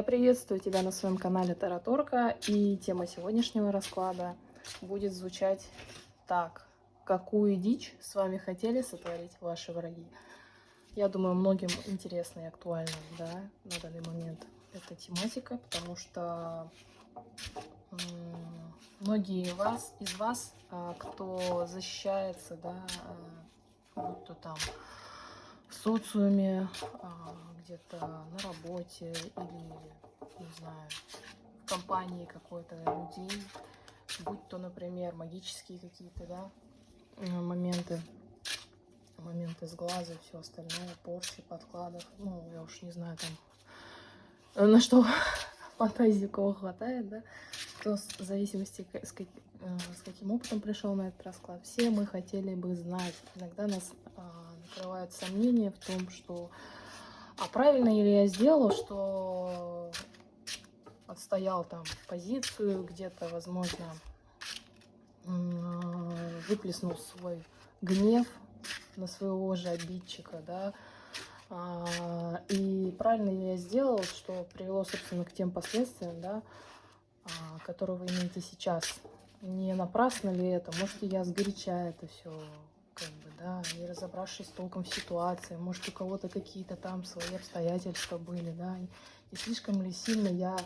Я приветствую тебя на своем канале Тараторка, и тема сегодняшнего расклада будет звучать так. Какую дичь с вами хотели сотворить ваши враги? Я думаю, многим интересно и актуально да, на данный момент эта тематика, потому что многие вас, из вас, а, кто защищается, да, а, будь то там в социуме, а, где-то на работе или, не знаю, в компании какой-то людей, будь то, например, магические какие-то, да, моменты, моменты с глаза и все остальное, порчи, подкладов, ну, я уж не знаю, там, на что фантазии кого хватает, да, кто в зависимости с, как, э, с каким опытом пришел на этот расклад. Все мы хотели бы знать. Иногда нас а, накрывают сомнения в том, что а правильно ли я сделал, что отстоял там позицию где-то, возможно, выплеснул свой гнев на своего же обидчика, да, а, и правильно ли я сделал, что привело, собственно, к тем последствиям, да, а, которые вы имеете сейчас. Не напрасно ли это? Может, я сгоряча это все как бы, да, не разобравшись толком в ситуации, может, у кого-то какие-то там свои обстоятельства были, да, не слишком ли сильно я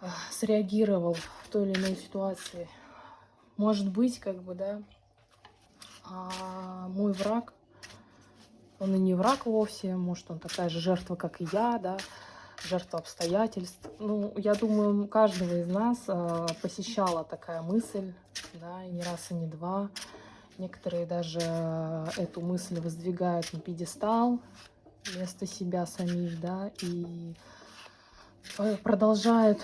э, среагировал в той или иной ситуации. Может быть, как бы, да, а мой враг, он и не враг вовсе, может, он такая же жертва, как и я, да, жертва обстоятельств. Ну, я думаю, каждого из нас э, посещала такая мысль, да, и не раз, и не два, Некоторые даже э, эту мысль воздвигают на пьедестал вместо себя самих, да, и продолжают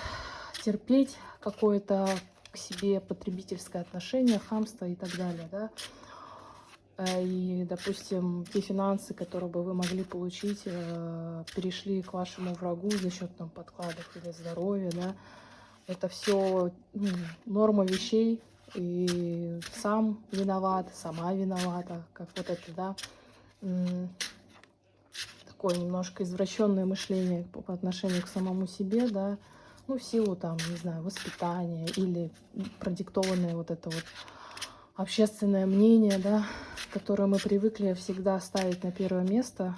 терпеть какое-то к себе потребительское отношение, хамство и так далее, да. Э, и, допустим, те финансы, которые бы вы могли получить, э, перешли к вашему врагу за счет там подкладов или здоровья, да. Это все ну, норма вещей, и сам виноват, сама виновата, как вот это, да, такое немножко извращенное мышление по отношению к самому себе, да, ну, в силу там, не знаю, воспитания или продиктованное вот это вот общественное мнение, да, которое мы привыкли всегда ставить на первое место,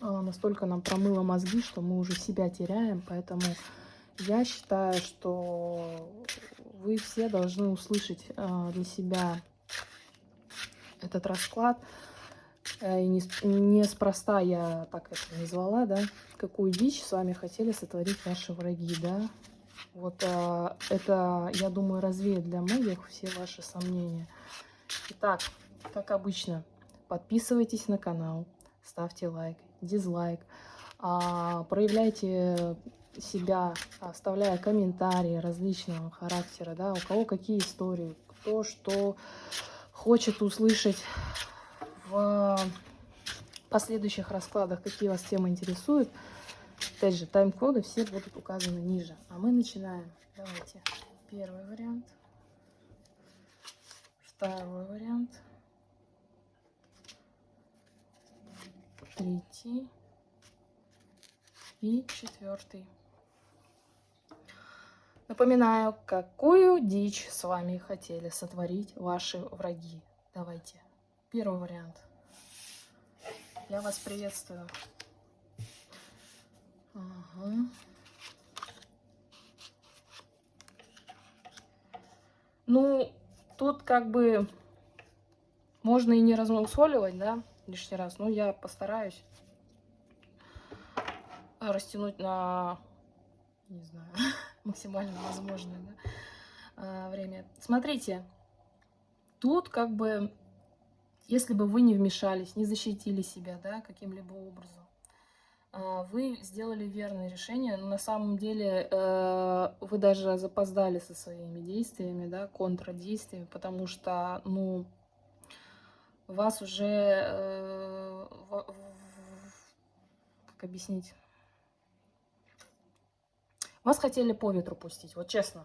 а, настолько нам промыло мозги, что мы уже себя теряем, поэтому я считаю, что вы все должны услышать э, для себя этот расклад. Э, и не, неспроста я так это назвала, да, какую дичь с вами хотели сотворить ваши враги, да. Вот э, это, я думаю, развеет для многих все ваши сомнения. Итак, как обычно, подписывайтесь на канал, ставьте лайк, дизлайк, а, проявляйте себя, оставляя комментарии различного характера, да, у кого какие истории, кто что хочет услышать в последующих раскладах, какие вас темы интересуют. Опять же, тайм-коды все будут указаны ниже. А мы начинаем. Давайте. Первый вариант. Второй вариант. Третий. И четвертый. Напоминаю, какую дичь с вами хотели сотворить ваши враги. Давайте. Первый вариант. Я вас приветствую. Ну, тут как бы можно и не размусоливать, да, лишний раз. Но я постараюсь растянуть на, не знаю, максимально возможное да, а, время. Смотрите, тут как бы, если бы вы не вмешались, не защитили себя да, каким-либо образом, вы сделали верное решение, но на самом деле э, вы даже запоздали со своими действиями, да, контрдействиями, потому что, ну, вас уже, э, как объяснить, вас хотели по ветру пустить, вот честно.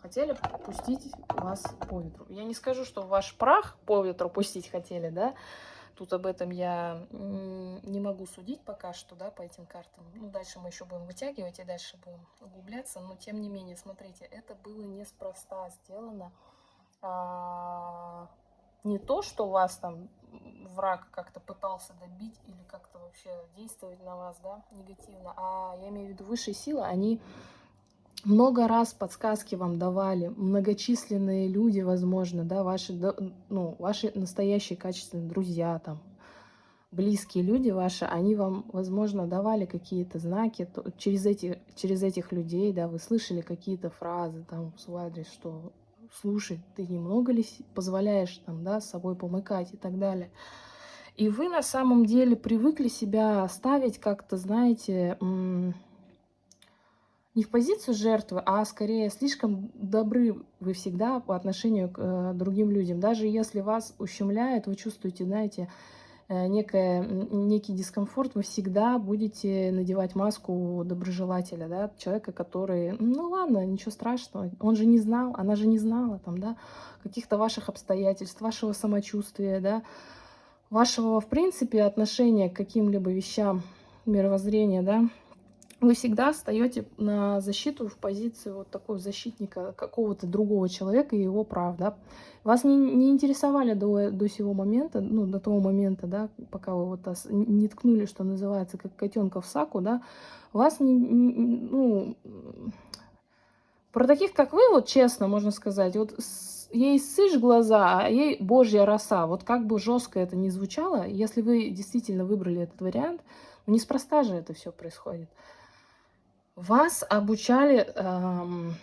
Хотели пустить вас по ветру. Я не скажу, что ваш прах по ветру пустить хотели, да, тут об этом я не могу судить пока что, да, по этим картам. Ну, дальше мы еще будем вытягивать и дальше будем углубляться. Но, тем не менее, смотрите, это было неспроста сделано. А, не то, что вас там враг как-то пытался добить или как-то вообще действовать на вас, да, негативно, а я имею в виду высшие силы, они много раз подсказки вам давали, многочисленные люди, возможно, да, ваши, ну, ваши настоящие качественные друзья, там, близкие люди ваши, они вам, возможно, давали какие-то знаки то, через, эти, через этих людей, да, вы слышали какие-то фразы там в свой адрес, что слушай, ты немного ли позволяешь там, да, с собой помыкать и так далее. И вы на самом деле привыкли себя ставить как-то, знаете, не в позицию жертвы, а скорее слишком добры вы всегда по отношению к э, другим людям. Даже если вас ущемляет, вы чувствуете, знаете, э, некое, некий дискомфорт, вы всегда будете надевать маску доброжелателя, да, человека, который, ну ладно, ничего страшного, он же не знал, она же не знала, там, да, каких-то ваших обстоятельств, вашего самочувствия, да, вашего, в принципе, отношения к каким-либо вещам, мировоззрения, да, вы всегда встаете на защиту в позицию вот такого защитника какого-то другого человека и его прав, да. Вас не, не интересовали до, до сего момента, ну, до того момента, да, пока вы вот не ткнули, что называется, как котенка в саку, да, вас не, не ну, про таких, как вы, вот честно можно сказать, вот ей сышь глаза, а ей божья роса. Вот как бы жестко это ни звучало, если вы действительно выбрали этот вариант, ну, неспроста же это все происходит. Вас обучали... Эм,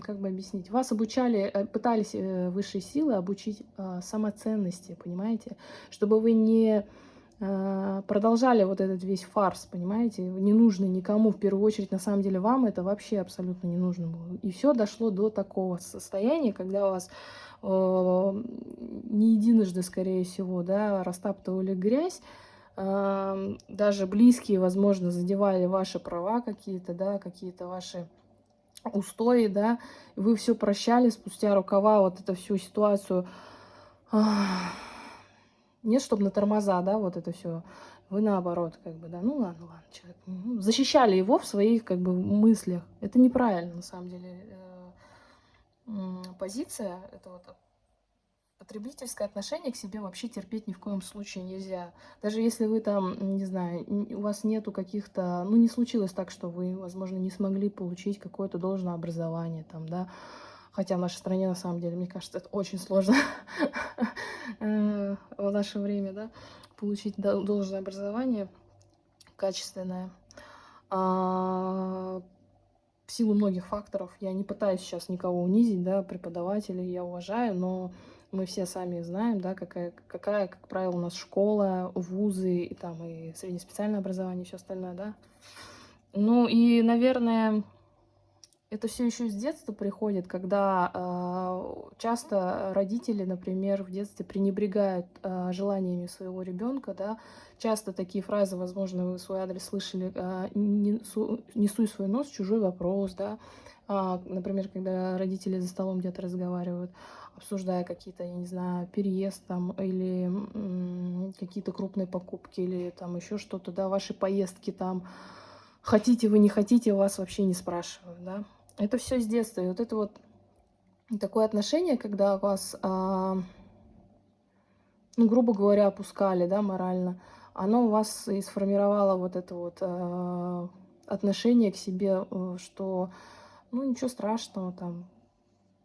как бы объяснить? Вас обучали, э, пытались э, высшие силы обучить э, самоценности, понимаете? Чтобы вы не продолжали вот этот весь фарс, понимаете? Не нужно никому, в первую очередь, на самом деле, вам это вообще абсолютно не нужно было. И все дошло до такого состояния, когда у вас э, не единожды, скорее всего, да, растаптывали грязь, даже близкие, возможно, задевали ваши права какие-то, да, какие-то ваши устои, да, вы все прощали спустя рукава, вот эту всю ситуацию. Нет, чтобы на тормоза, да, вот это все. Вы наоборот, как бы, да, ну ладно, ладно, человек. Защищали его в своих, как бы, мыслях. Это неправильно, на самом деле, э, позиция. Это вот Потребительское отношение к себе вообще терпеть ни в коем случае нельзя. Даже если вы там, не знаю, у вас нету каких-то... Ну, не случилось так, что вы, возможно, не смогли получить какое-то должное образование там, да. Хотя в нашей стране, на самом деле, мне кажется, это очень сложно э, в наше время, да, получить должное образование качественное. А, в силу многих факторов, я не пытаюсь сейчас никого унизить, да, преподавателей я уважаю, но мы все сами знаем, да, какая, какая, как правило, у нас школа, вузы, и там и среднеспециальное образование, и все остальное, да. Ну и, наверное, это все еще с детства приходит, когда э, часто родители, например, в детстве пренебрегают э, желаниями своего ребенка, да. Часто такие фразы, возможно, вы свой адрес слышали, э, не, су, не суй свой нос чужой вопрос, да. А, например, когда родители за столом где-то разговаривают обсуждая какие-то, я не знаю, переезд там или какие-то крупные покупки или там еще что-то, да, ваши поездки там, хотите вы, не хотите, вас вообще не спрашивают, да. Это все с детства. И вот это вот такое отношение, когда вас, а, ну, грубо говоря, опускали, да, морально, оно у вас и сформировало вот это вот а, отношение к себе, э, что, ну, ничего страшного, там,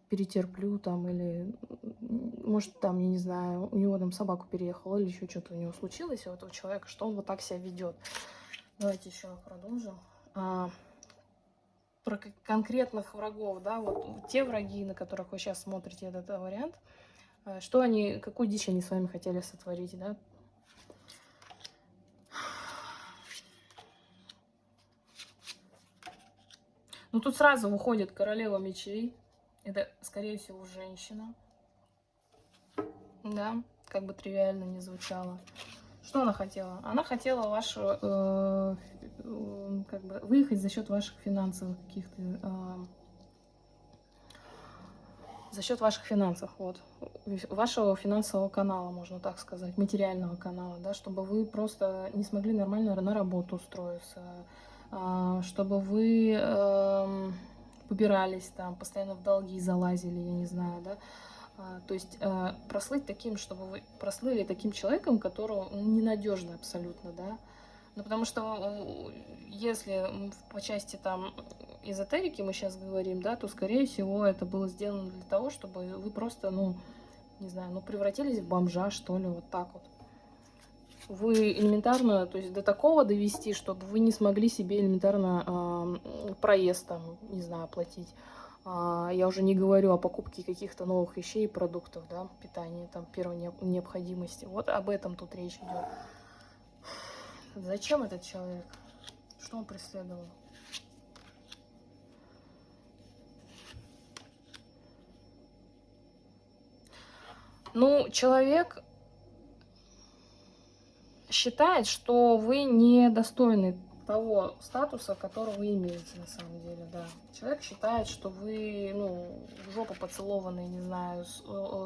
перетерплю там, или, может, там, я не знаю, у него там собаку переехала, или еще что-то у него случилось, у этого человека, что он вот так себя ведет. Давайте еще продолжим. А, про конкретных врагов, да, вот те враги, на которых вы сейчас смотрите этот вариант, э, что они, какую дичь они с вами хотели сотворить, да, Ну, тут сразу выходит королева мечей. Это, скорее всего, женщина. Да, как бы тривиально не звучало. Что она хотела? Она хотела вашу, э, э, как бы, выехать за счет ваших финансовых каких-то За счет ваших финансов, вот. Вашего финансового канала, можно так сказать, материального канала, да, чтобы вы просто не смогли нормально на работу устроиться, а, чтобы вы э, побирались там, постоянно в долги залазили, я не знаю, да, а, то есть э, прослыть таким, чтобы вы прослыли таким человеком, которого ненадежно абсолютно, да. Ну, потому что если по части там эзотерики мы сейчас говорим, да, то, скорее всего, это было сделано для того, чтобы вы просто, ну, не знаю, ну, превратились в бомжа, что ли, вот так вот. Вы элементарно, то есть до такого довести, чтобы вы не смогли себе элементарно э, проезд там, не знаю, оплатить. А, я уже не говорю о покупке каких-то новых вещей и продуктов, да, питания, там, первой необходимости. Вот об этом тут речь идет. Зачем этот человек? Что он преследовал? Ну, человек считает, что вы недостойны того статуса, который вы имеете на самом деле, да. Человек считает, что вы, ну, жопа поцелованные, не знаю, с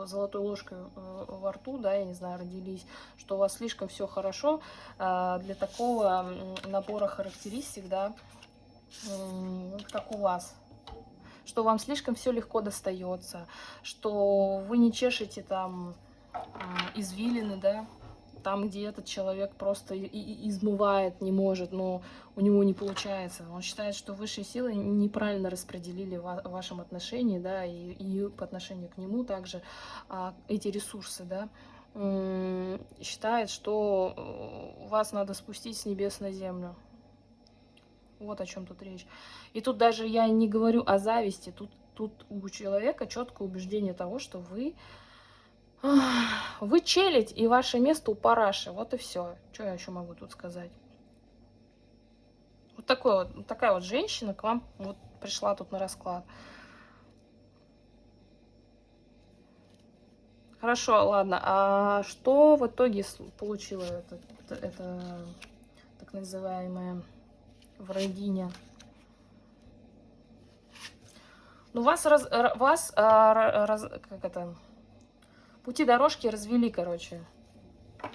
золотой ложкой э, во рту, да, я не знаю, родились, что у вас слишком все хорошо э, для такого набора характеристик, да, как у вас, что вам слишком все легко достается, что вы не чешете там извилины, да, там, где этот человек просто измывает, не может, но у него не получается. Он считает, что высшие силы неправильно распределили в вашем отношении, да, и, и по отношению к нему также а, эти ресурсы, да, считает, что э, вас надо спустить с небес на землю. Вот о чем тут речь. И тут даже я не говорю о зависти, тут, тут у человека четкое убеждение того, что вы вы челядь, и ваше место у параши. Вот и все. Что я еще могу тут сказать? Вот, такой вот, такая вот женщина к вам вот пришла тут на расклад. Хорошо, ладно. А что в итоге получила это, это так называемая врагиня? Ну, вас, раз, вас раз, как это, Пути дорожки развели, короче,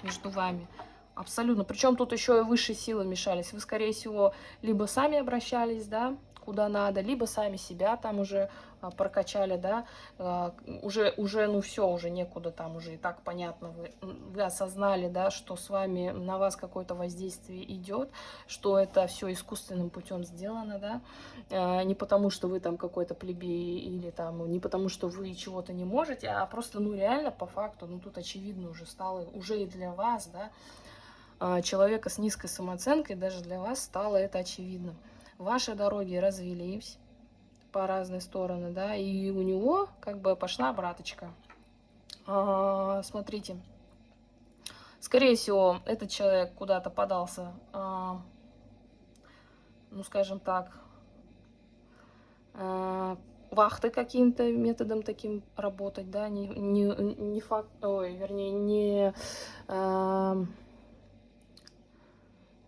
между вами. Абсолютно. Причем тут еще и высшие силы мешались. Вы, скорее всего, либо сами обращались, да, куда надо, либо сами себя там уже прокачали, да, а, уже, уже, ну все, уже некуда там, уже и так понятно, вы, вы осознали, да, что с вами, на вас какое-то воздействие идет, что это все искусственным путем сделано, да, а, не потому что вы там какой-то плебей или там, не потому что вы чего-то не можете, а просто, ну реально, по факту, ну тут очевидно уже стало, уже и для вас, да, человека с низкой самооценкой, даже для вас стало это очевидно. Ваши дороги развелись, по разные стороны, да, и у него как бы пошла обраточка. А, смотрите, скорее всего, этот человек куда-то подался, а, ну, скажем так, а, вахты каким-то методом таким работать, да, не, не, не факт, ой, вернее, не, а,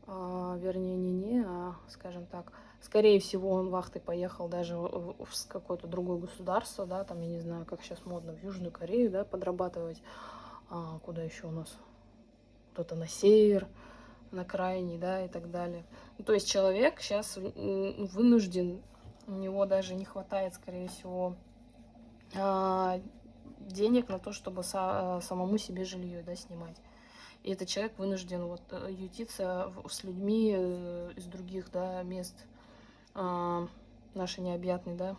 а, вернее, не не, а, скажем так, Скорее всего, он вахтой поехал даже в какое-то другое государство, да, там, я не знаю, как сейчас модно, в Южную Корею, да, подрабатывать. А, куда еще у нас? Кто-то на север, на крайний, да, и так далее. Ну, то есть человек сейчас вынужден, у него даже не хватает, скорее всего, а, денег на то, чтобы самому себе жилье, да, снимать. И этот человек вынужден вот э, ютиться с людьми э, из других, да, мест, а, нашей необъятной, да,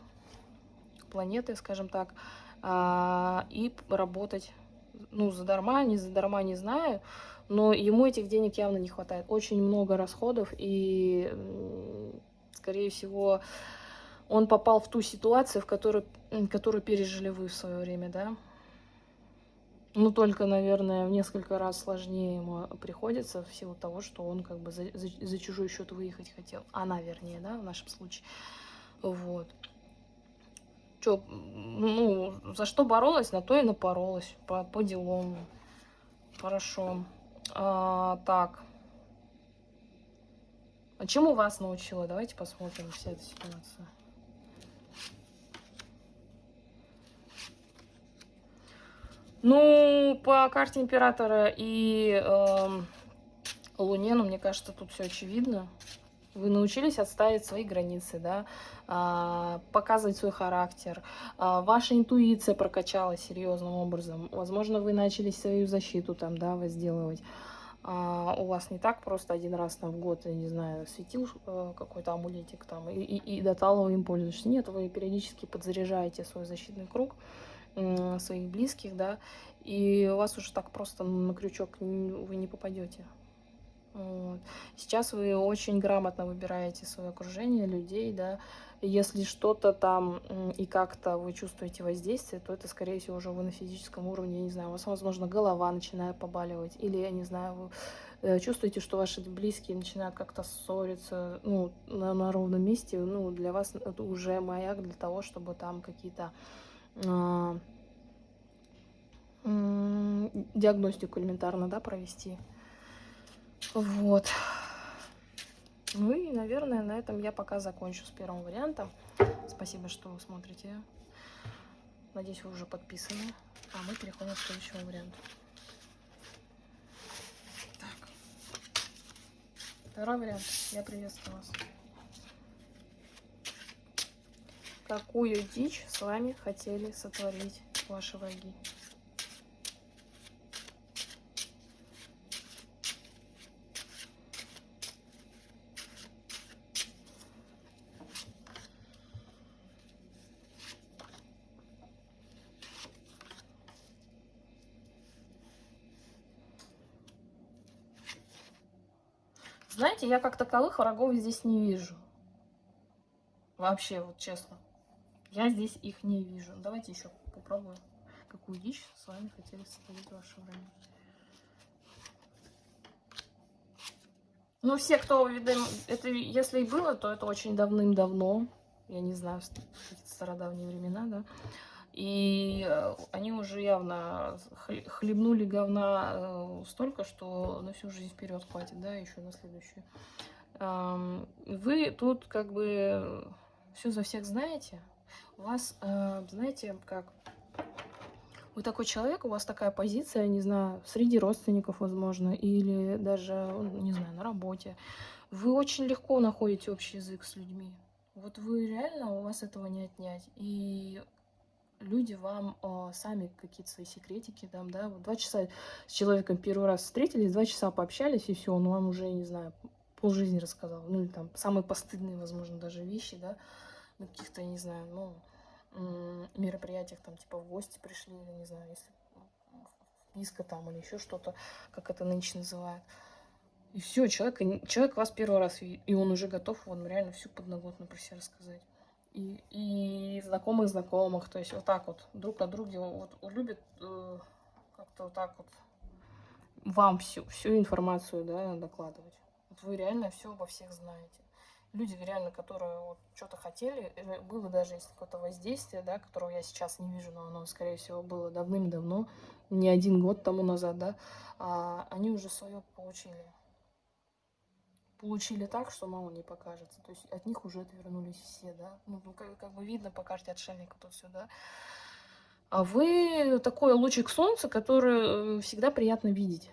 планеты, скажем так, а, и работать, ну, задарма, не задарма, не знаю, но ему этих денег явно не хватает. Очень много расходов, и, скорее всего, он попал в ту ситуацию, в которую, которую пережили вы в свое время, да, ну, только, наверное, в несколько раз сложнее ему приходится в силу того, что он как бы за, за, за чужой счет выехать хотел. Она, вернее, да, в нашем случае. Вот. Чё, ну, за что боролась, на то и напоролась. По, по делам. Хорошо. А, так. А чему вас научила? Давайте посмотрим вся эта ситуация. Ну, по карте императора и э, Луне, ну, мне кажется, тут все очевидно. Вы научились отставить свои границы, да, а, показывать свой характер. А, ваша интуиция прокачалась серьезным образом. Возможно, вы начали свою защиту там, да, возделывать. А, у вас не так просто один раз там в год, я не знаю, светил э, какой-то амулетик там и, и, и до им пользуешься. Нет, вы периодически подзаряжаете свой защитный круг своих близких, да, и у вас уже так просто на крючок вы не попадете. Вот. Сейчас вы очень грамотно выбираете свое окружение, людей, да. Если что-то там и как-то вы чувствуете воздействие, то это, скорее всего, уже вы на физическом уровне, я не знаю, у вас, возможно, голова начинает побаливать, или, я не знаю, вы э, чувствуете, что ваши близкие начинают как-то ссориться, ну, на, на ровном месте, ну, для вас это уже маяк для того, чтобы там какие-то диагностику элементарно, да, провести. Вот. Ну и, наверное, на этом я пока закончу с первым вариантом. Спасибо, что смотрите. Надеюсь, вы уже подписаны. А мы переходим к следующему варианту. Так. Второй вариант. Я приветствую вас. Какую дичь с вами хотели сотворить ваши враги? Знаете, я как таковых врагов здесь не вижу. Вообще, вот честно. Я здесь их не вижу. Давайте еще попробуем. Какую дичь с вами хотели сотворить ваши враги. Ну, все, кто, видимо, это, если и было, то это очень давным-давно. Я не знаю, стародавние времена, да. И э, они уже явно хлебнули говна э, столько, что на всю жизнь вперед хватит, да, еще на следующую. Вы тут как бы все за всех знаете. У вас, э, знаете, как вы такой человек, у вас такая позиция, не знаю, среди родственников, возможно, или даже, не знаю, на работе. Вы очень легко находите общий язык с людьми. Вот вы реально, у вас этого не отнять. И люди вам э, сами какие-то свои секретики там, да, вот два часа с человеком первый раз встретились, два часа пообщались, и все, он вам уже, не знаю, полжизни рассказал, ну или там самые постыдные, возможно, даже вещи, да, каких-то, не знаю, ну, мероприятиях, там, типа, в гости пришли, или, не знаю, если вписка там или еще что-то, как это нынче называют. И все, человек, человек вас первый раз, и он уже готов вам реально всю подноготную про себя рассказать и, и знакомых знакомых, то есть вот так вот друг о друге вот, любят э, как-то вот так вот вам всю, всю информацию да, докладывать. Вот вы реально все обо всех знаете. Люди реально, которые вот что-то хотели, э, было даже если какое-то воздействие, да, которого я сейчас не вижу, но оно, скорее всего, было давным-давно, не один год тому назад, да, а они уже свое получили получили так, что мало не покажется. То есть от них уже отвернулись все, да. Ну, ну как, как бы видно по карте отшельника тут все, да. А вы такой лучик солнца, который э, всегда приятно видеть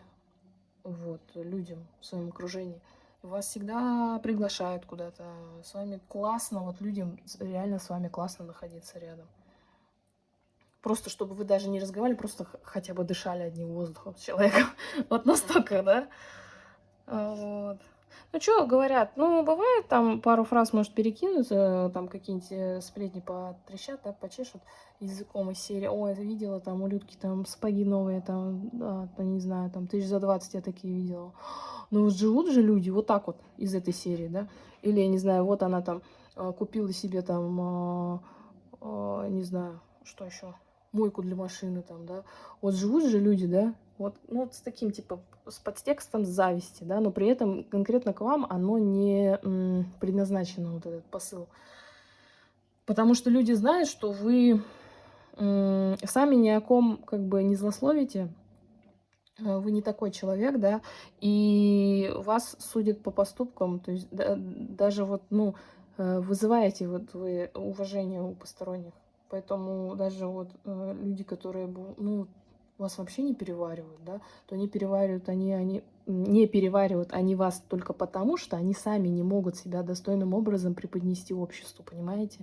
вот, людям в своем окружении. Вас всегда приглашают куда-то, с вами классно, вот людям реально с вами классно находиться рядом. Просто чтобы вы даже не разговаривали, просто хотя бы дышали одним воздухом с человеком. Вот настолько, да? Вот. Ну, что говорят? Ну, бывает, там пару фраз, может, перекинуться, там какие-нибудь э, сплетни потрещат, да, почешут языком из серии. Ой, это видела, там, у там сапоги новые, там, да, там, не знаю, там, тысяч за 20 я такие видела. Ну, вот живут же люди вот так вот из этой серии, да? Или, я не знаю, вот она там э, купила себе там, э, не знаю, что еще, мойку для машины там, да? Вот живут же люди, да? Вот, ну, вот с таким, типа, с подтекстом зависти, да, но при этом конкретно к вам оно не предназначено, вот этот посыл. Потому что люди знают, что вы сами ни о ком как бы не злословите, э, вы не такой человек, да, и вас судят по поступкам, то есть да, даже вот, ну, э, вызываете вот вы уважение у посторонних. Поэтому даже вот э, люди, которые, ну, вас вообще не переваривают, да, то не переваривают они, они не переваривают они вас только потому, что они сами не могут себя достойным образом преподнести обществу, понимаете?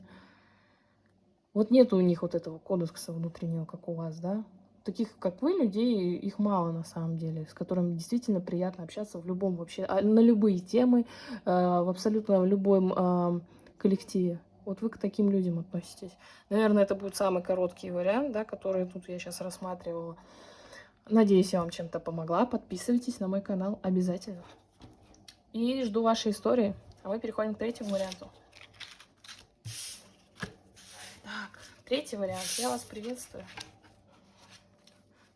Вот нет у них вот этого кодекса внутреннего, как у вас, да? Таких, как вы, людей, их мало на самом деле, с которыми действительно приятно общаться в любом вообще, а, на любые темы, э, в абсолютно любом э, коллективе. Вот вы к таким людям относитесь. Наверное, это будет самый короткий вариант, да, который тут я сейчас рассматривала. Надеюсь, я вам чем-то помогла. Подписывайтесь на мой канал обязательно. И жду вашей истории. А мы переходим к третьему варианту. Так, третий вариант. Я вас приветствую.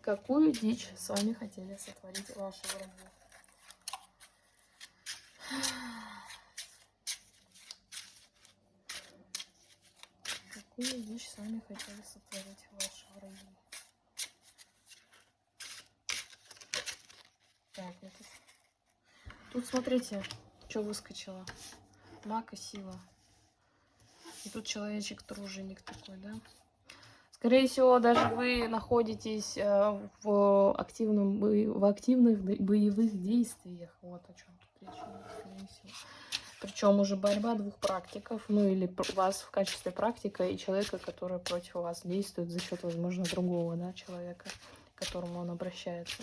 Какую дичь с вами хотели сотворить ваши враги? Какую вещь сами хотели сотворить ваши враги? Так, это... Тут смотрите, что выскочило. Маг и сила. И тут человечек труженик такой, да? Скорее всего, даже вы находитесь э, в, активном, в активных боевых действиях. Вот о чем тут речь, скорее всего. Причем уже борьба двух практиков, ну или вас в качестве практика и человека, который против вас действует за счет, возможно, другого да, человека, к которому он обращается.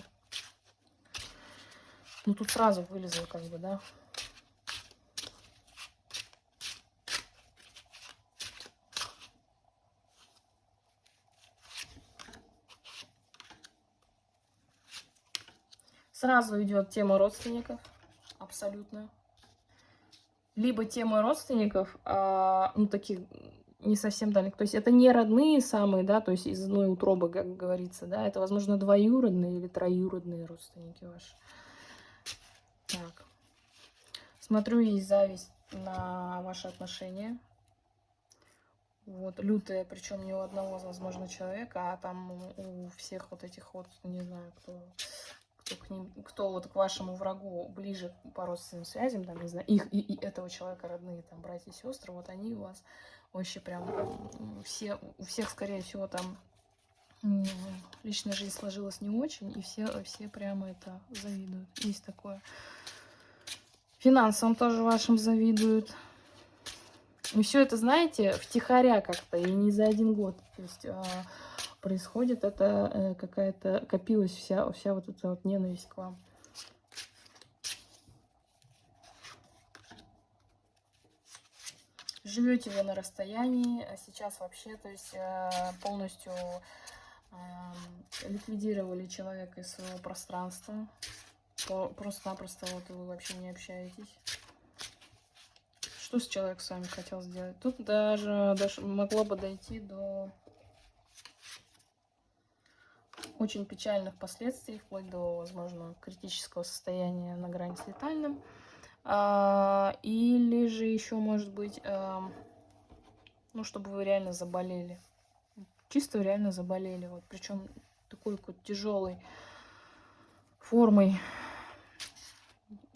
Ну тут сразу вылезло как бы, да. Сразу идет тема родственников, абсолютно либо темы родственников, а, ну, таких не совсем далеких. То есть это не родные самые, да, то есть из одной утробы, как говорится, да, это, возможно, двоюродные или троюродные родственники ваши. Так. Смотрю, есть зависть на ваши отношения. Вот, лютая, причем не у одного, возможно, человека, а там у всех вот этих вот, не знаю, кто кто, к ним, кто вот к вашему врагу ближе по родственным связям, там, не знаю, их и, и этого человека родные, там, братья и сестры, вот они у вас вообще прям все, у всех, скорее всего, там личная жизнь сложилась не очень, и все, все прямо это завидуют. Есть такое. Финансам тоже вашим завидуют. И все это, знаете, втихаря как-то, и не за один год. То есть а, происходит, это э, какая-то копилась вся, вся вот эта вот ненависть к вам. Живете вы на расстоянии, а сейчас вообще, то есть э, полностью ликвидировали человека из своего пространства. Просто-напросто вот вы вообще не общаетесь. Что с человеком с вами хотел сделать? Тут даже, даже могло бы дойти до очень печальных последствий, вплоть до, возможно, критического состояния на грани с летальным. А, или же еще, может быть, а, ну, чтобы вы реально заболели. Чисто реально заболели. Вот, причем такой вот тяжелой формой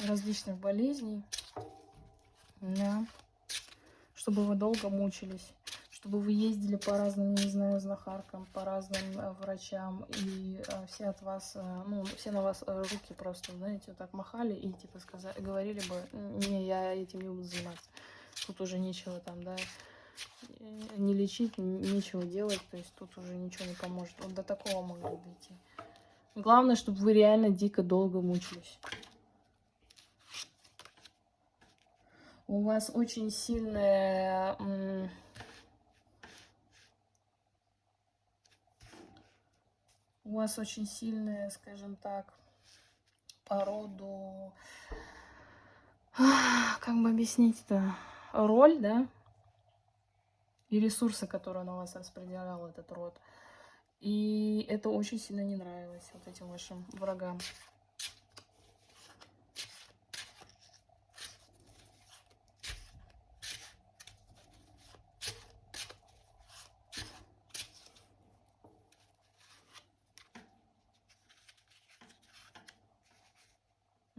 различных болезней. Да. Чтобы вы долго мучились чтобы вы ездили по разным, не знаю, знахаркам, по разным э, врачам, и э, все от вас, э, ну, все на вас руки просто, знаете, вот так махали и, типа, сказали, говорили бы, не, я этим не буду заниматься. Тут уже нечего там, да, не лечить, нечего делать, то есть тут уже ничего не поможет. Вот до такого могло дойти. Главное, чтобы вы реально дико долго мучились. У вас очень сильная у вас очень сильная, скажем так, по роду, как бы объяснить-то, роль, да, и ресурсы, которые на вас распределял этот род. И это очень сильно не нравилось вот этим вашим врагам.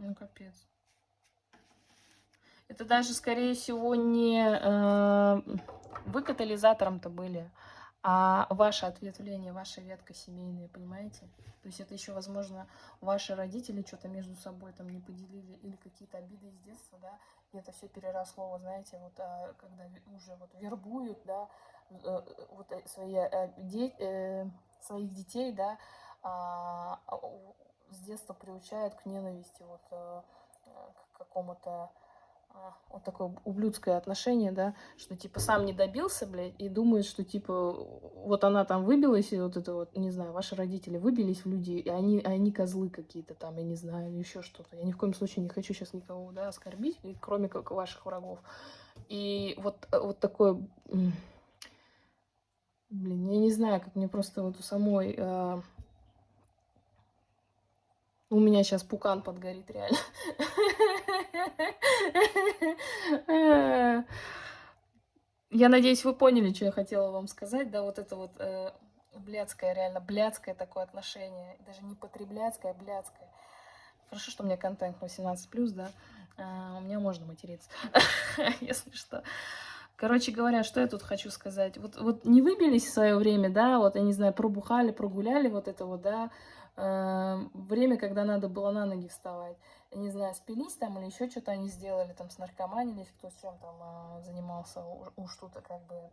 Ну, капец. Это даже, скорее всего, не э, вы катализатором-то были, а ваше ответвление, ваша ветка семейная, понимаете? То есть это еще, возможно, ваши родители что-то между собой там не поделили или какие-то обиды из детства, да, и это все переросло, вы знаете, вот а, когда уже вот вербуют, да, э, вот э, свои, де, своих детей, да, а, с детства приучают к ненависти, вот к какому-то а, вот такое ублюдское отношение, да, что типа сам не добился, блядь, и думает, что типа вот она там выбилась, и вот это вот, не знаю, ваши родители выбились в люди, и они, они козлы какие-то там, я не знаю, еще что-то. Я ни в коем случае не хочу сейчас никого, да, оскорбить, кроме как ваших врагов. И вот, вот такое, блин, я не знаю, как мне просто вот у самой... А... У меня сейчас пукан подгорит, реально. Я надеюсь, вы поняли, что я хотела вам сказать, да, вот это вот э, блядское, реально блядское такое отношение, даже не потребляцкое, а блядское. Хорошо, что у меня контент 18+, да, а, у меня можно материться, если что. Короче говоря, что я тут хочу сказать. Вот, вот не выбились в свое время, да, вот, я не знаю, пробухали, прогуляли вот это вот, да, время, когда надо было на ноги вставать. Не знаю, спились там или еще что-то они сделали, там, с наркоманились, кто с чем там а, занимался, уж тут как бы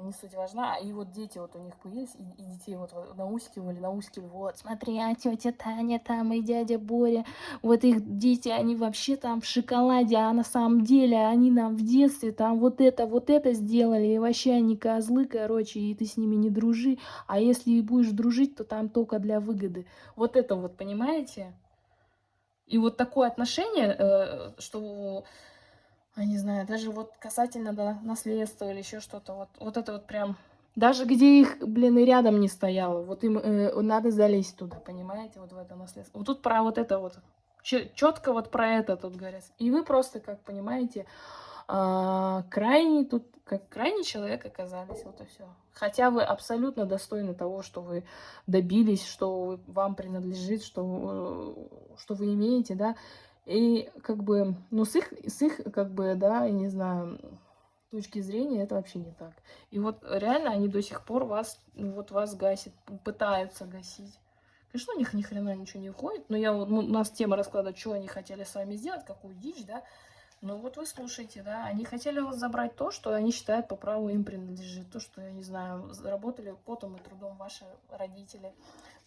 не суть важна. И вот дети вот у них появились, и, и детей вот наускивали, наускивали, вот, смотри, а тетя Таня там и дядя Боря, вот их дети, они вообще там в шоколаде, а на самом деле они нам в детстве там вот это, вот это сделали, и вообще они козлы, короче, и ты с ними не дружи, а если и будешь дружить, то там только для выгоды. Вот это вот, понимаете? И вот такое отношение, э, что, я не знаю, даже вот касательно да, наследства или еще что-то, вот, вот это вот прям... Даже где их, блин, и рядом не стояло, вот им э, надо залезть туда, понимаете, вот в это наследство. Вот тут про вот это вот, четко вот про это тут говорят. И вы просто, как понимаете, а, крайний тут, как крайний человек оказались, вот и все. Хотя вы абсолютно достойны того, что вы добились, что вам принадлежит, что, э, что вы имеете, да. И как бы, ну с их, с их, как бы, да, я не знаю, точки зрения это вообще не так. И вот реально они до сих пор вас, ну, вот вас гасят, пытаются гасить. Конечно, у них ни хрена ничего не уходит, но я, ну, у нас тема расклада, что они хотели с вами сделать, какую дичь, да, ну вот вы слушаете, да, они хотели вас забрать то, что они считают по праву им принадлежит, то, что, я не знаю, заработали потом и трудом ваши родители,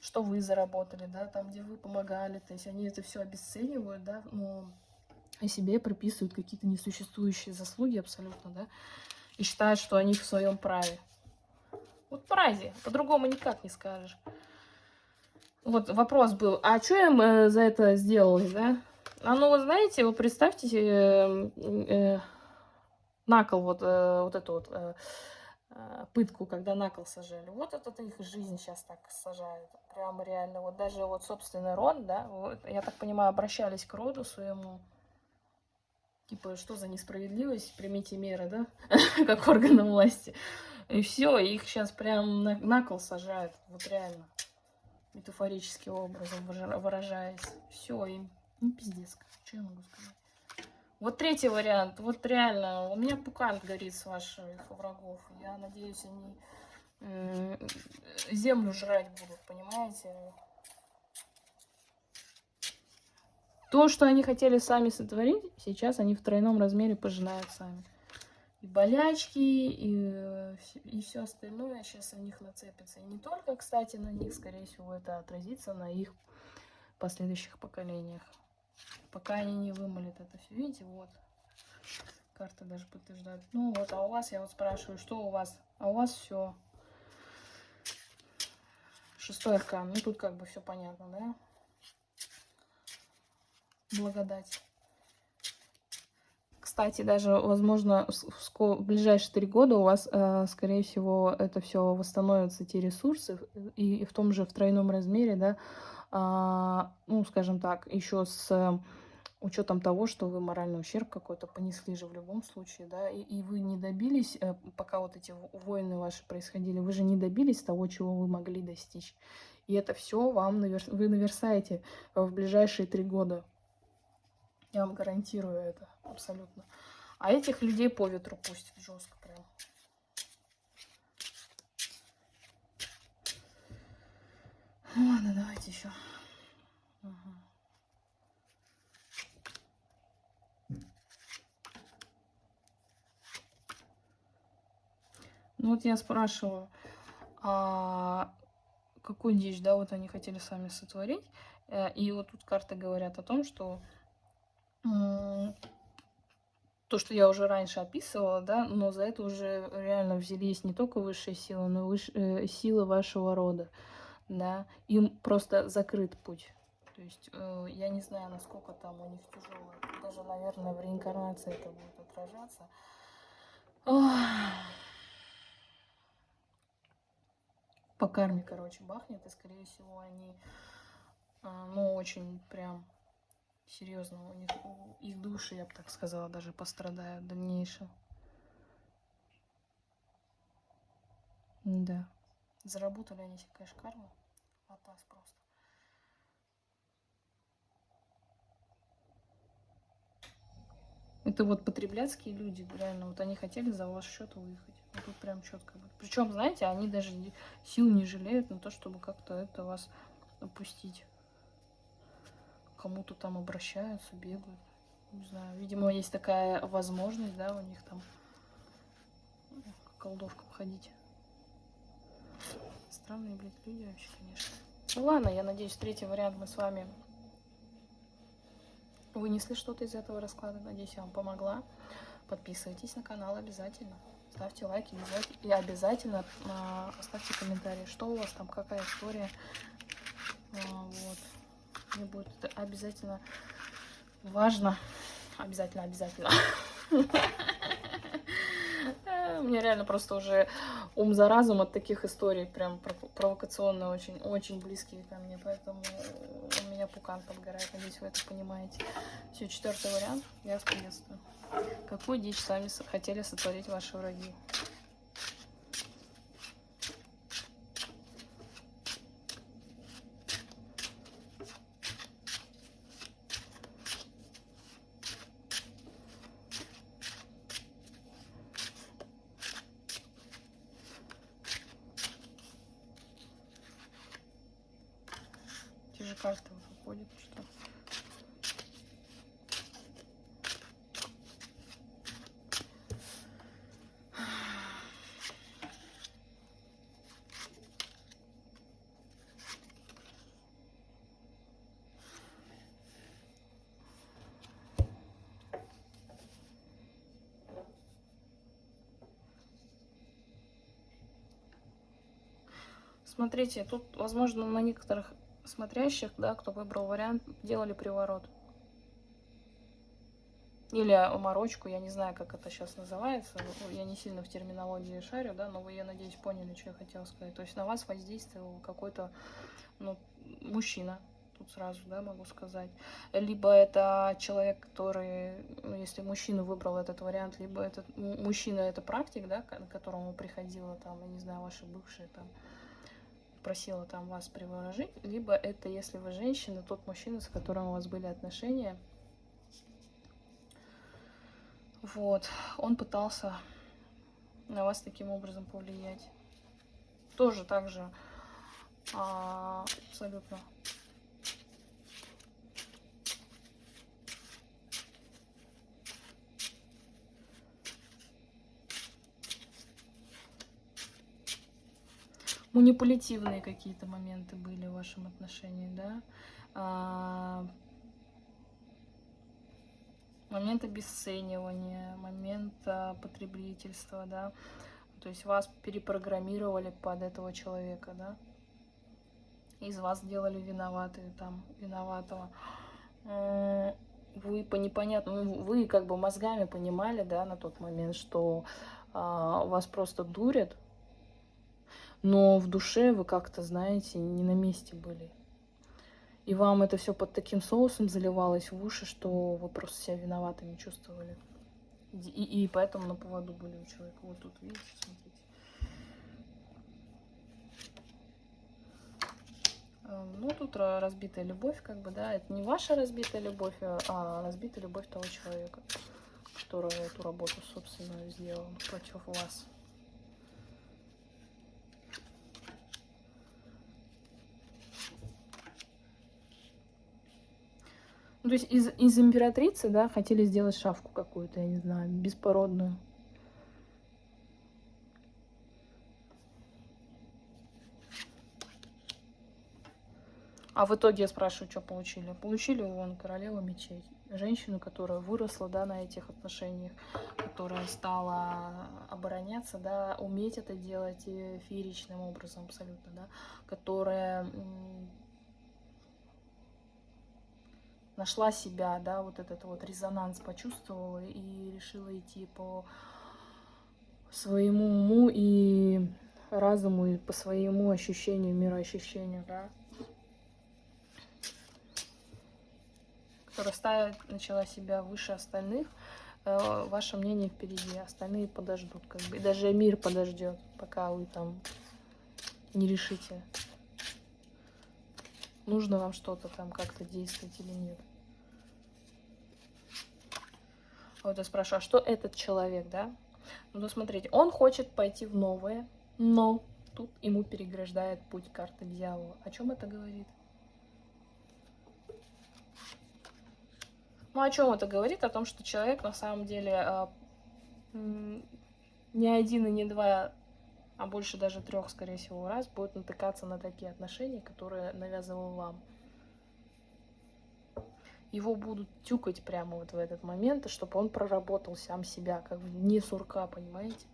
что вы заработали, да, там, где вы помогали, то есть они это все обесценивают, да, но о себе приписывают какие-то несуществующие заслуги абсолютно, да, и считают, что они в своем праве. Вот праве, по-другому никак не скажешь. Вот вопрос был, а что им э, за это сделали, да? А ну, вы знаете, вы представьте э, э, накол, вот, э, вот эту вот э, э, пытку, когда накол сажали. Вот это их жизнь сейчас так сажают. Прямо реально. Вот даже вот собственный род, да, вот, я так понимаю, обращались к роду своему. Типа, что за несправедливость, примите меры, да, как органы власти. И все, их сейчас прям на, на кол сажают, вот реально, метафорическим образом выражаясь. Все, им ну, пиздец, что я могу сказать. Вот третий вариант. Вот реально, у меня пукан горит с ваших врагов. Я надеюсь, они землю жрать будут, понимаете? То, что они хотели сами сотворить, сейчас они в тройном размере пожинают сами. И болячки, и, и все остальное сейчас на них нацепится. И не только, кстати, на них, скорее всего, это отразится на их последующих поколениях пока они не вымолят это все. Видите, вот. Карта даже подтверждает. Ну вот, а у вас, я вот спрашиваю, что у вас? А у вас все. Шестой аркан. Ну тут как бы все понятно, да? Благодать. Кстати, даже, возможно, в ближайшие три года у вас, э, скорее всего, это все восстановятся, те ресурсы, и в том же в тройном размере, да, а, ну, скажем так, еще с учетом того, что вы моральный ущерб какой-то понесли же в любом случае, да, и, и вы не добились, э, пока вот эти войны ваши происходили, вы же не добились того, чего вы могли достичь. И это все вам навер... вы наверсаете в ближайшие три года. Я вам гарантирую это абсолютно. А этих людей по ветру пустят жестко прям. Ладно, давайте еще. Ага. Ну вот я спрашиваю, а какую дичь, да, вот они хотели сами сотворить. Э, И вот тут карты говорят о том, что то, что я уже раньше описывала, да, но за это уже реально взялись не только высшие силы, но и выш- э, силы вашего рода, да. Им просто закрыт путь. То есть э, я не знаю, насколько там у них тяжело. Даже, наверное, в реинкарнации это будет отражаться. Ох. По карме, короче, бахнет, и, скорее всего, они, а, ну, очень прям серьезно, у них у- их души, я бы так сказала, даже пострадают в дальнейшем. Да. Заработали они себе, конечно, карму. Атас просто. Это вот потребляцкие люди, реально, вот они хотели за ваш счет выехать. Ну, тут прям четко. Причем, знаете, они даже сил не жалеют на то, чтобы как-то это вас опустить. Кому-то там обращаются, бегают. Не знаю, видимо, есть такая возможность, да, у них там ну, колдовкам ходить. Странные, блядь, люди вообще, конечно. Ну ладно, я надеюсь, третий вариант мы с вами вынесли что-то из этого расклада. Надеюсь, я вам помогла. Подписывайтесь на канал обязательно. Ставьте лайки. И обязательно а, оставьте комментарии, что у вас там, какая история. А, вот. Мне будет это обязательно важно. Обязательно, обязательно. Э, У меня реально просто уже ум за разум от таких историй, прям пров- провокационно очень, очень близкие ко мне, поэтому у меня пукан подгорает, надеюсь, вы это понимаете. Все, четвертый вариант, я вас приветствую. Какую дичь сами хотели сотворить ваши враги? Те же карты уже ходят, что Смотрите, тут, возможно, на некоторых смотрящих, да, кто выбрал вариант, делали приворот. Или оморочку, я не знаю, как это сейчас называется. Ну, Я не сильно в терминологии шарю, да, но вы, я надеюсь, поняли, что я хотела сказать. То есть на вас воздействовал какой-то, ну, мужчина, тут сразу, да, могу сказать. Либо это человек, который, ну, если мужчина выбрал этот вариант, либо этот мужчина это практик, да, к которому приходила там, я не знаю, ваши бывшие там, просила там вас приворожить, либо это, если вы женщина, тот мужчина, с которым у вас были отношения, вот, он пытался на вас таким образом повлиять. Тоже так же а, абсолютно. Манипулятивные какие-то моменты были в вашем отношении, да? А, момент обесценивания, момент а, потребительства, да? То есть вас перепрограммировали под этого человека, да? Из вас сделали виноватые, там, виноватого. Вы по непонятному, вы как бы мозгами понимали, да, на тот момент, что а, вас просто дурят, но в душе вы как-то, знаете, не на месте были. И вам это все под таким соусом заливалось в уши, что вы просто себя виноватыми чувствовали. И, и поэтому на поводу были у человека. Вот тут, видите, смотрите. Эм, Ну, тут ра- разбитая любовь, как бы, да, это не ваша разбитая любовь, а а разбитая любовь того человека, который эту работу, собственно, сделал против вас. Ну, то есть из, из императрицы, да, хотели сделать шавку какую-то, я не знаю, беспородную. А в итоге я спрашиваю, что получили? Получили вон королева мечей. Женщину, которая выросла, да, на этих отношениях, которая стала обороняться, да, уметь это делать фееричным образом абсолютно, да, которая нашла себя, да, вот этот вот резонанс почувствовала и решила идти по своему уму и разуму, и по своему ощущению, мироощущению, да. которая начала себя выше остальных, э, ваше мнение впереди, остальные подождут, как бы, даже мир подождет, пока вы там не решите, нужно вам что-то там как-то действовать или нет. Вот я спрашиваю, а что этот человек, да? Ну, смотрите, он хочет пойти в новое, но тут ему переграждает путь карты дьявола. О чем это говорит? Ну, о чем это говорит? О том, что человек на самом деле э, не один и не два, а больше даже трех, скорее всего, раз будет натыкаться на такие отношения, которые навязывал вам. Его будут тюкать прямо вот в этот момент, чтобы он проработал сам себя, как не сурка, понимаете?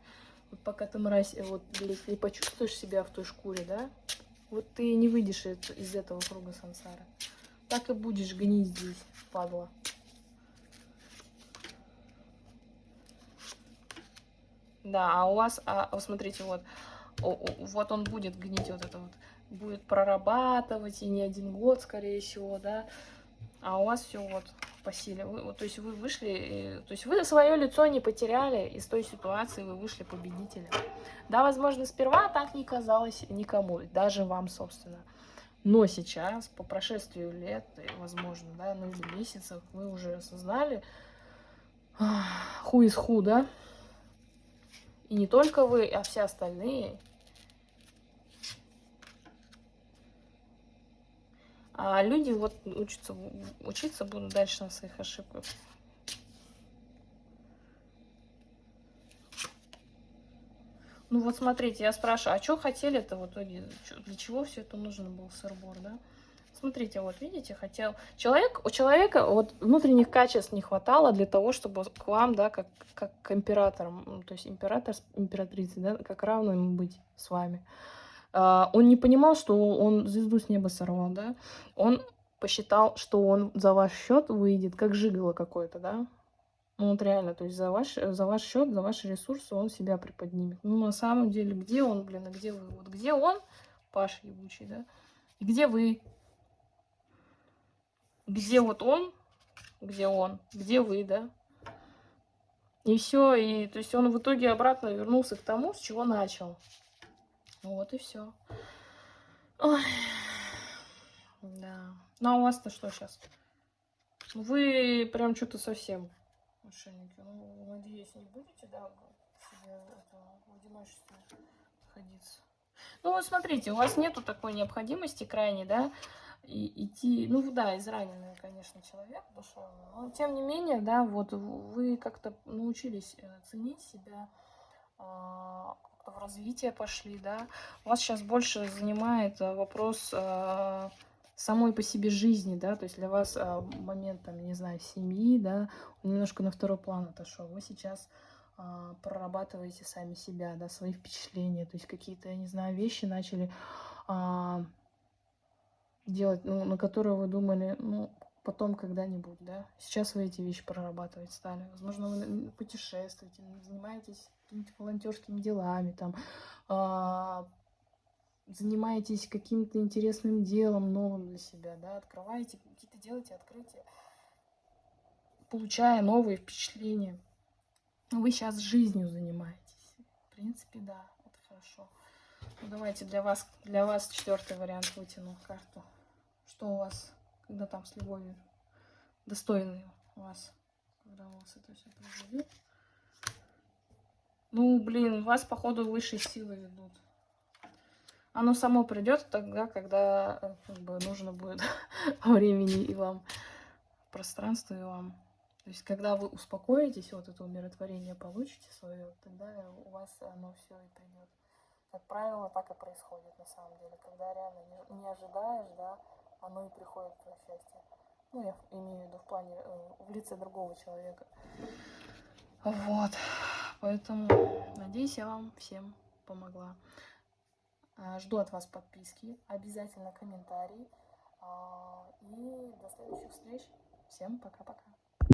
Вот пока ты, мразь, э, вот, блядь, почувствуешь себя в той шкуре, да, вот ты не выйдешь из этого круга сансара. Так и будешь гнить здесь, падла. Да, а у вас, а, вот смотрите, вот, вот он будет гнить вот это вот, будет прорабатывать, и не один год, скорее всего, да, а у вас все вот по силе. Вы, то есть вы вышли, то есть вы свое лицо не потеряли, из той ситуации вы вышли победителем. Да, возможно, сперва так не казалось никому, даже вам, собственно. Но сейчас, по прошествию лет, возможно, да, ну или месяцев, вы уже осознали, ху из ху, да, и не только вы, а все остальные. А люди вот учатся, учиться будут дальше на своих ошибках. Ну вот смотрите, я спрашиваю, а что хотели-то в итоге? Для чего все это нужно был сырбор, да? Смотрите, вот видите, хотел... Человек, у человека вот внутренних качеств не хватало для того, чтобы к вам, да, как, как к императорам, то есть император, императрицы, да, как равным быть с вами. Uh, он не понимал, что он звезду с неба сорвал, да. Он посчитал, что он за ваш счет выйдет, как жиголо какой-то, да. Ну вот реально, то есть за ваш, за ваш счет, за ваши ресурсы он себя приподнимет. Ну на самом деле, где он, блин, а где вы? Вот где он, Паш ебучий, да? И где вы? Где вот он, где он, где вы, да. И все, и то есть он в итоге обратно вернулся к тому, с чего начал. Вот и все. Да. Ну а у вас-то что сейчас? Вы прям что-то совсем мошенники. Ну, надеюсь, не будете, да, в одиночестве находиться. Ну, вот смотрите, у вас нету такой необходимости крайней, да, и идти, ну да, израненный, конечно, человек душевный, но тем не менее, да, вот вы как-то научились э, ценить себя, а, в развитие пошли, да, вас сейчас больше занимает э, вопрос э, самой по себе жизни, да, то есть для вас момент, там, не знаю, семьи, да, немножко на второй план отошел, вы сейчас прорабатываете сами себя, да, свои впечатления, то есть какие-то, я не знаю, вещи начали а, делать, ну, на которые вы думали, ну, потом когда-нибудь, да. Сейчас вы эти вещи прорабатывать стали. Возможно, вы путешествуете, занимаетесь какими-то волонтерскими делами, там, э, занимаетесь каким-то интересным делом новым для себя, да, открываете, какие-то делаете открытия, получая новые впечатления. Вы сейчас жизнью занимаетесь. В принципе, да, это хорошо. Ну, давайте для вас, для вас четвертый вариант вытяну карту. Что у вас, когда там с любовью? Достойный у вас, когда у вас это все произойдет. Ну, блин, вас, походу, высшие силы ведут. Оно само придет тогда, когда э, как бы, нужно будет времени и вам. пространство и вам. Есть, когда вы успокоитесь, вот это умиротворение получите свое, тогда у вас оно все и придет. Как правило, так и происходит на самом деле. Когда реально не, не ожидаешь, да, оно и приходит твое счастье. Ну, я имею в виду в плане, э, в лице другого человека. Вот. Поэтому, надеюсь, я вам всем помогла. А, жду от вас подписки, обязательно комментарий. А, и до следующих встреч. Всем пока-пока.